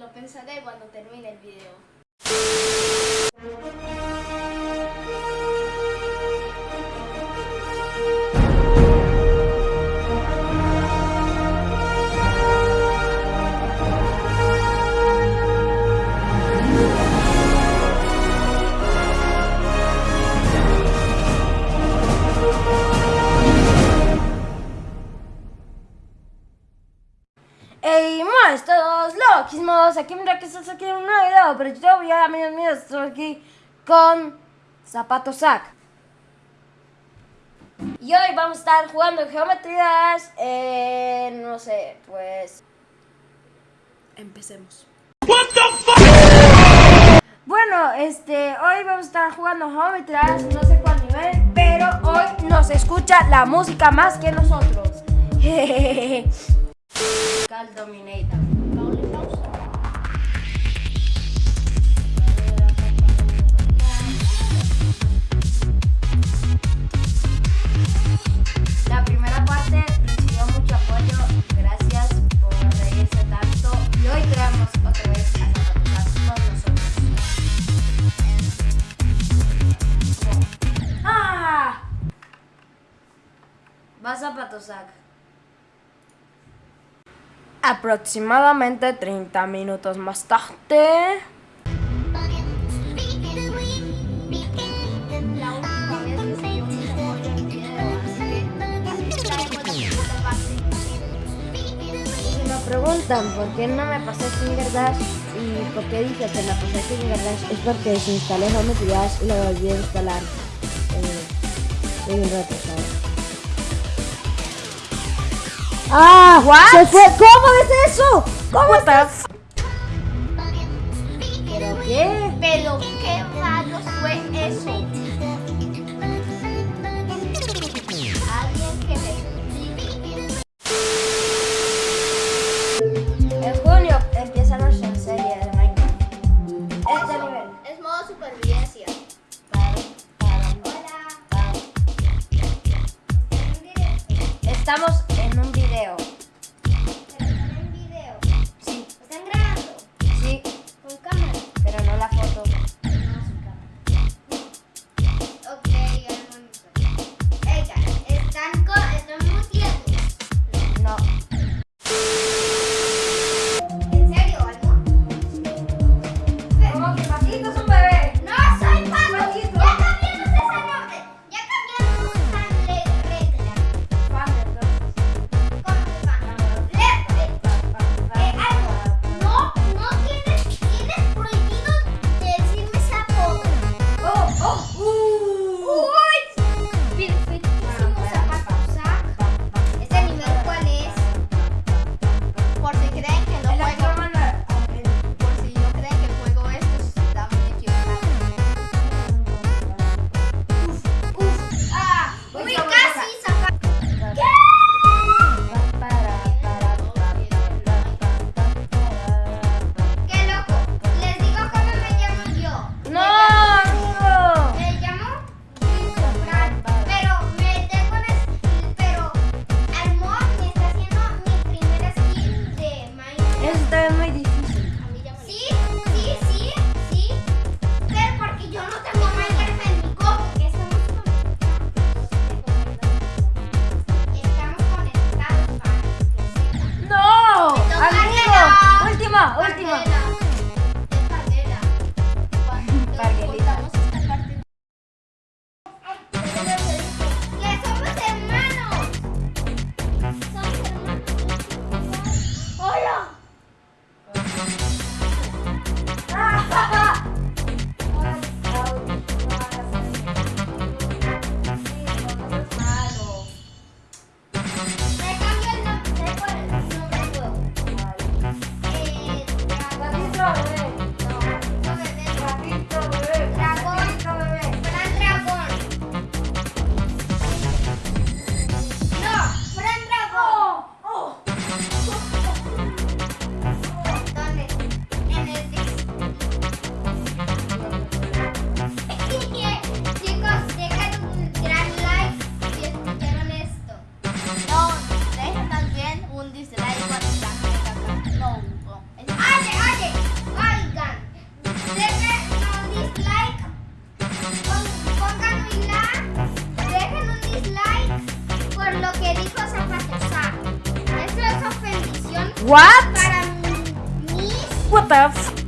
lo pensaré cuando termine el video. ¡Ey, más todos loquísimos! Aquí mira que estás aquí en un nuevo video, pero yo voy a amigos míos, estoy aquí con Zapato Sac. Y hoy vamos a estar jugando geometrías, eh, no sé, pues... Empecemos. Bueno, este, hoy vamos a estar jugando geometrías, no sé cuál nivel, pero hoy nos escucha la música más que nosotros. Dominator. La primera parte recibió mucho apoyo, gracias por reírse tanto y hoy traemos otra vez a Zapatos con nosotros. ¡Ah! Va Zapatosac. Aproximadamente 30 minutos más tarde. Si me preguntan por qué no me pasé Finger Dash y por qué dije que me pasé Finger Dash es porque desinstalé Geometry Dash y lo volví a instalar eh, en un rato. ¡Ah! ¡Se fue! ¿Cómo es eso? ¿Cómo estás? ¿Pero qué? Pero qué rayos fue eso. Alguien que me. En junio empieza nuestra serie de Minecraft. Este nivel. Es modo supervivencia. Estamos en un video. What? What the